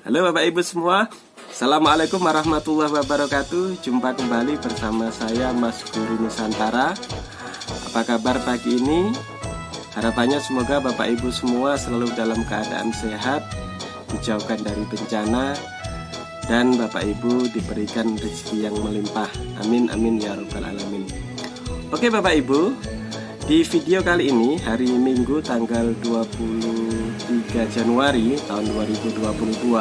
Halo Bapak Ibu semua. Assalamualaikum warahmatullahi wabarakatuh. Jumpa kembali bersama saya Mas Guru Nusantara. Apa kabar pagi ini? Harapannya semoga Bapak Ibu semua selalu dalam keadaan sehat Dijauhkan dari bencana Dan Bapak Ibu diberikan rezeki yang melimpah. Amin amin ya robbal alamin. Oke Bapak Ibu di video kali ini hari Minggu tanggal 23 Januari tahun 2022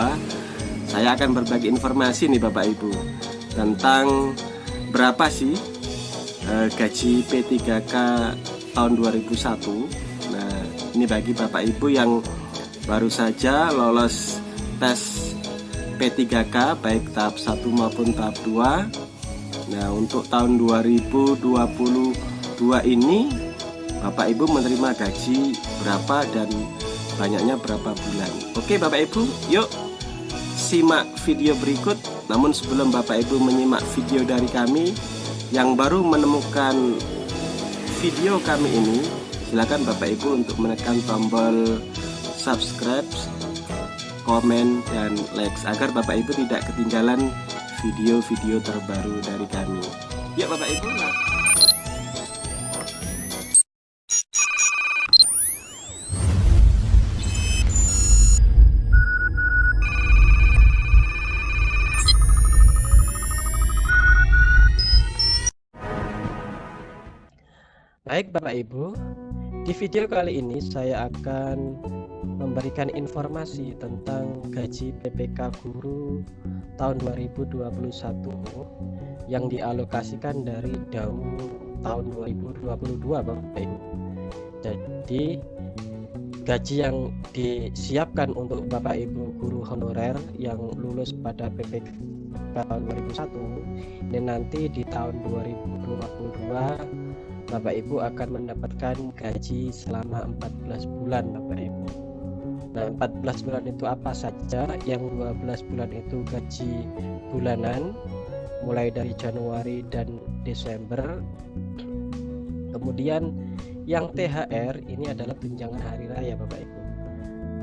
Saya akan berbagi informasi nih Bapak Ibu Tentang berapa sih eh, gaji P3K tahun 2001 Nah ini bagi Bapak Ibu yang baru saja lolos tes P3K baik tahap 1 maupun tahap 2 Nah untuk tahun 2022 ini Bapak Ibu menerima gaji berapa dan banyaknya berapa bulan. Oke Bapak Ibu yuk simak video berikut. Namun sebelum Bapak Ibu menyimak video dari kami yang baru menemukan video kami ini silakan Bapak Ibu untuk menekan tombol subscribe komen dan like agar Bapak Ibu tidak ketinggalan video-video terbaru dari kami. Yuk Bapak Ibu Baik Bapak Ibu, di video kali ini saya akan memberikan informasi tentang gaji PPK guru tahun 2021 yang dialokasikan dari DAU tahun 2022 Bapak Ibu. Jadi gaji yang disiapkan untuk Bapak Ibu guru honorer yang lulus pada PPK tahun 2001 ini nanti di tahun 2022 Bapak Ibu akan mendapatkan gaji selama 14 bulan Bapak Ibu. Nah 14 bulan itu apa saja? Yang 12 bulan itu gaji bulanan mulai dari Januari dan Desember. Kemudian yang THR ini adalah tunjangan hari raya Bapak Ibu.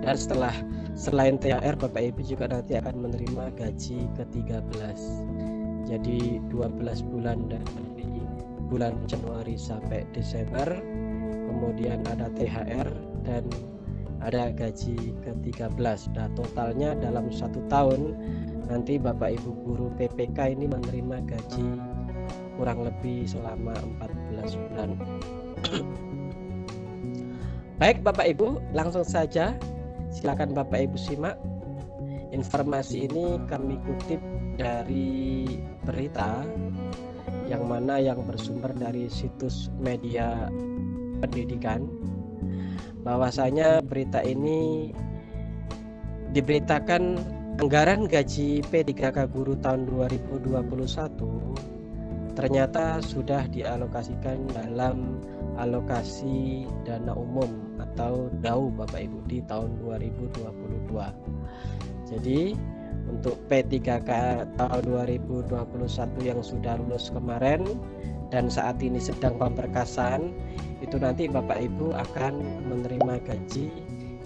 Dan setelah selain THR Bapak Ibu juga nanti akan menerima gaji ke-13 jadi 12 bulan dari bulan Januari sampai Desember. Kemudian ada THR dan ada gaji ke-13 nah totalnya dalam satu tahun nanti Bapak Ibu guru PPK ini menerima gaji kurang lebih selama 14 bulan. Baik Bapak Ibu langsung saja. Silakan Bapak Ibu simak informasi ini kami kutip dari berita yang mana yang bersumber dari situs media pendidikan. Bahwasanya berita ini diberitakan anggaran gaji P3K guru tahun 2021 ternyata sudah dialokasikan dalam alokasi dana umum atau DAU Bapak Ibu di tahun 2022 jadi untuk P3K tahun 2021 yang sudah lulus kemarin dan saat ini sedang pemberkasan itu nanti Bapak Ibu akan menerima gaji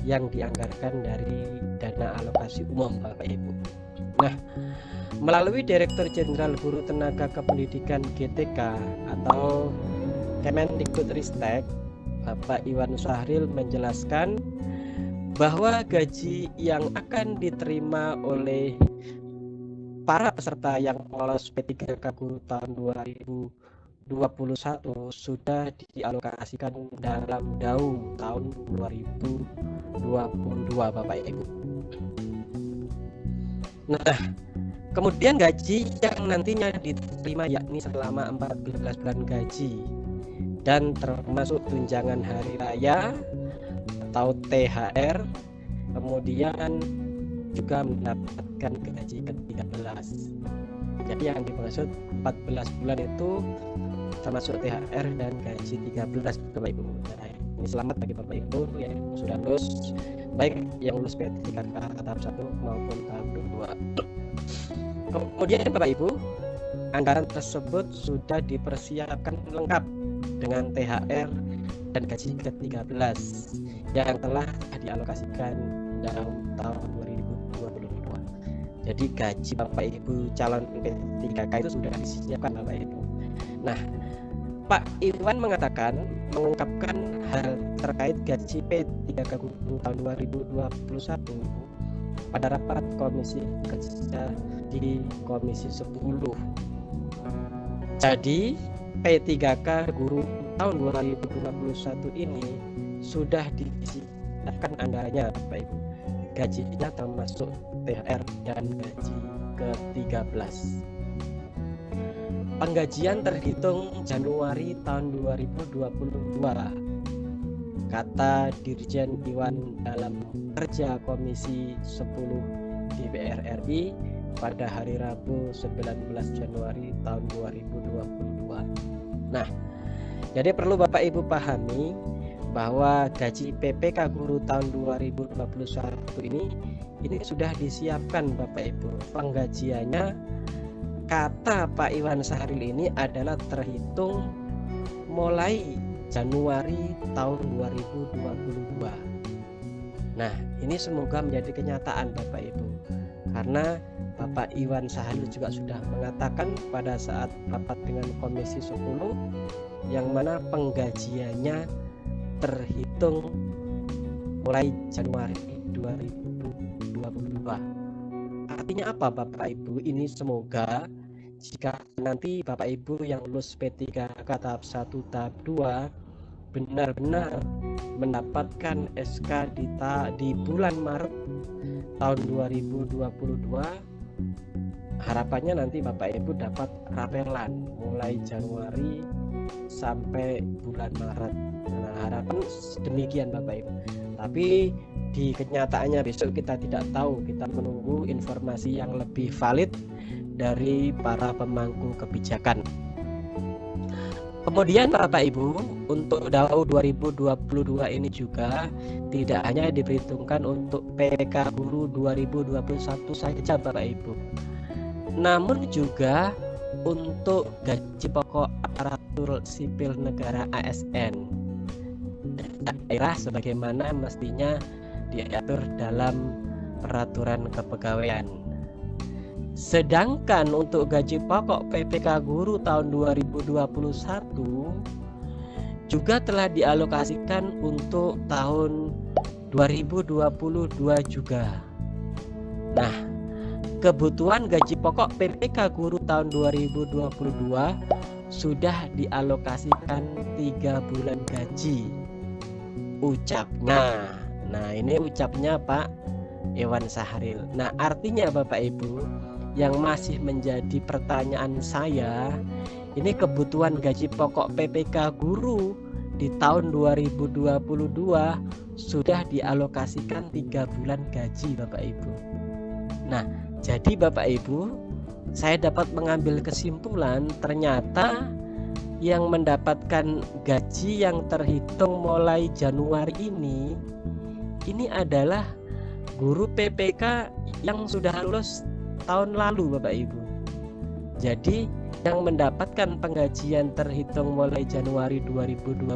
yang dianggarkan dari dana alokasi umum Bapak Ibu. Nah melalui Direktur Jenderal Guru Tenaga Kependidikan GTK atau Kemendikbudristek Bapak Iwan Sahril menjelaskan bahwa gaji yang akan diterima oleh para peserta yang lolos P3K Guru tahun 2021 sudah dialokasikan dalam DAU tahun 2022 Bapak Ibu. Nah, kemudian gaji yang nantinya diterima yakni selama 14 bulan gaji dan termasuk tunjangan hari raya atau THR kemudian juga mendapatkan gaji ke-13 jadi yang dimaksud 14 bulan itu termasuk THR dan gaji 13 Bapak Ibu. Nah, ini selamat bagi Bapak Ibu yang sudah lulus baik yang lulus P3K tahap 1 maupun tahap 2 kemudian Bapak Ibu anggaran tersebut sudah dipersiapkan lengkap dengan THR dan gaji ke-13 yang telah dialokasikan dalam tahun 2022. Jadi gaji Bapak Ibu calon P3K itu sudah disiapkan Bapak Ibu. Nah, Pak Iwan mengatakan mengungkapkan hal terkait gaji P3K guru tahun 2021 pada rapat komisi kerja di komisi 10. Jadi P3K guru tahun 2021 ini sudah disiapkan anggarannya Bapak Ibu. Gajinya termasuk THR dan gaji ke-13. Penggajian terhitung Januari tahun 2022 kata Dirjen Iwan dalam kerja Komisi 10 DPR RI pada hari Rabu 19 Januari tahun 2022. Nah, jadi perlu Bapak Ibu pahami bahwa gaji PPK guru tahun 2021 ini ini sudah disiapkan Bapak Ibu. Penggajiannya kata Pak Iwan Sahril ini adalah terhitung mulai Januari tahun 2022. Nah, ini semoga menjadi kenyataan Bapak Ibu. Karena Bapak Iwan Sahril juga sudah mengatakan pada saat rapat dengan Komisi 10 yang mana penggajiannya terhitung mulai Januari 2022. Artinya apa Bapak Ibu? Ini semoga jika nanti Bapak Ibu yang lulus P3 tahap 1 tahap 2 benar-benar mendapatkan SK di, ta di bulan Maret tahun 2022 harapannya nanti Bapak Ibu dapat rapelan mulai Januari sampai bulan Maret. Nah harapan demikian Bapak Ibu. Tapi di kenyataannya besok kita tidak tahu. Kita menunggu informasi yang lebih valid dari para pemangku kebijakan. Kemudian Bapak Ibu, untuk DAU 2022 ini juga tidak hanya diperhitungkan untuk PK Guru 2021 saja Bapak Ibu. Namun juga untuk gaji pokok aparatur sipil negara ASN daerah sebagaimana mestinya diatur dalam peraturan kepegawaian. Sedangkan untuk gaji pokok PPK guru tahun 2021 juga telah dialokasikan untuk tahun 2022 juga. Nah, kebutuhan gaji pokok PPK guru tahun 2022 sudah dialokasikan tiga bulan gaji ucapnya. Nah, ini ucapnya Pak Iwan Sahril. Nah, artinya Bapak Ibu, yang masih menjadi pertanyaan saya ini kebutuhan gaji pokok PPK guru di tahun 2022 sudah dialokasikan tiga bulan gaji Bapak Ibu. Nah jadi Bapak Ibu saya dapat mengambil kesimpulan ternyata yang mendapatkan gaji yang terhitung mulai Januari ini ini adalah guru PPK yang sudah lulus tahun lalu Bapak Ibu. Jadi yang mendapatkan penggajian terhitung mulai Januari 2022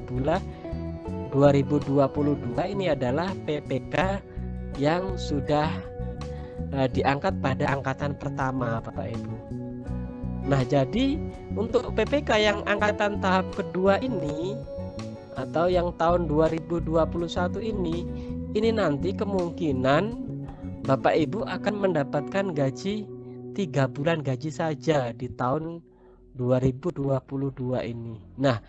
2022 ini adalah PPK yang sudah uh, diangkat pada angkatan pertama Bapak Ibu. Nah, jadi untuk PPK yang angkatan tahap kedua ini atau yang tahun 2021 ini ini nanti kemungkinan Bapak Ibu akan mendapatkan gaji tiga bulan gaji saja di tahun 2022 ini. Nah,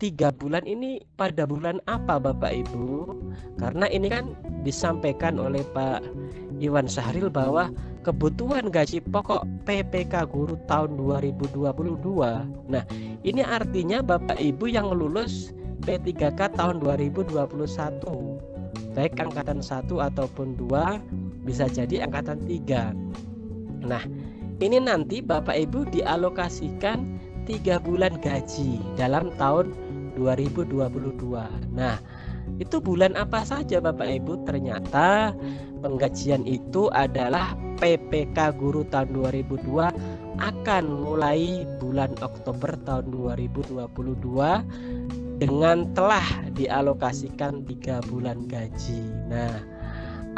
tiga bulan ini pada bulan apa Bapak Ibu? Karena ini kan disampaikan oleh Pak Iwan Sahril bahwa kebutuhan gaji pokok PPK guru tahun 2022. Nah, ini artinya Bapak Ibu yang lulus P3K tahun 2021 baik angkatan 1 ataupun 2 bisa jadi angkatan 3 nah ini nanti Bapak Ibu dialokasikan tiga bulan gaji dalam tahun 2022 nah itu bulan apa saja Bapak Ibu? Ternyata penggajian itu adalah PPK guru tahun 2002 akan mulai bulan Oktober tahun 2022 dengan telah dialokasikan tiga bulan gaji. Nah,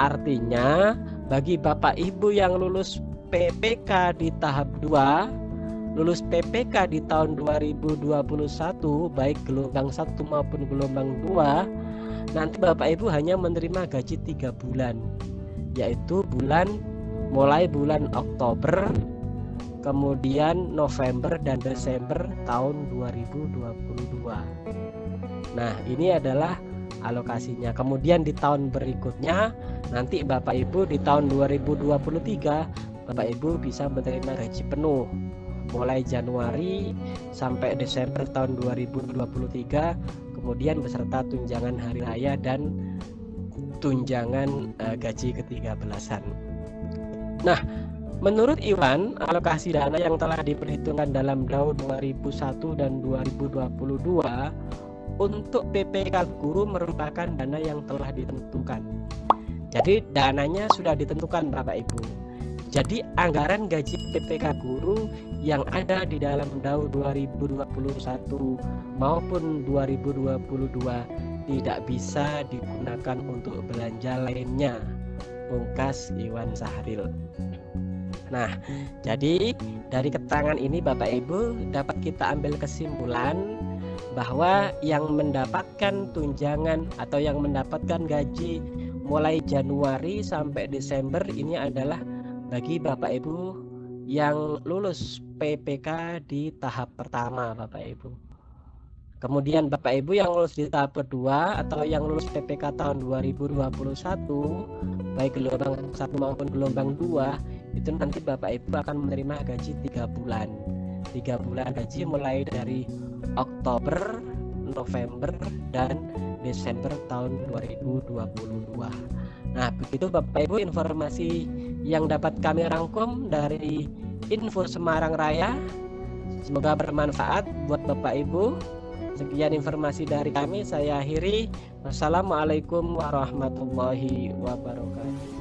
artinya bagi Bapak Ibu yang lulus PPK di tahap 2 lulus PPK di tahun 2021 baik gelombang 1 maupun gelombang 2 nanti Bapak Ibu hanya menerima gaji tiga bulan yaitu bulan mulai bulan Oktober kemudian November dan Desember tahun 2022 nah ini adalah alokasinya kemudian di tahun berikutnya nanti Bapak Ibu di tahun 2023 Bapak Ibu bisa menerima gaji penuh mulai Januari sampai Desember tahun 2023 kemudian beserta tunjangan hari raya dan tunjangan uh, gaji ke-13an. Nah, menurut Iwan, alokasi dana yang telah diperhitungkan dalam DAU 2001 dan 2022 untuk PPK guru merupakan dana yang telah ditentukan. Jadi dananya sudah ditentukan Bapak Ibu. Jadi anggaran gaji PPK guru yang ada di dalam DAU 2021 maupun 2022 tidak bisa digunakan untuk belanja lainnya. Pungkas Iwan Sahril. Nah, jadi dari keterangan ini Bapak Ibu dapat kita ambil kesimpulan bahwa yang mendapatkan tunjangan atau yang mendapatkan gaji mulai Januari sampai Desember ini adalah bagi Bapak Ibu yang lulus PPK di tahap pertama Bapak Ibu. Kemudian Bapak Ibu yang lulus di tahap kedua atau yang lulus PPK tahun 2021 baik gelombang satu maupun gelombang dua itu nanti Bapak Ibu akan menerima gaji tiga bulan tiga bulan gaji mulai dari Oktober November dan Desember tahun 2022 Nah begitu Bapak Ibu informasi yang dapat kami rangkum dari info Semarang Raya. Semoga bermanfaat buat Bapak Ibu. Sekian informasi dari kami saya akhiri. Wassalamualaikum warahmatullahi wabarakatuh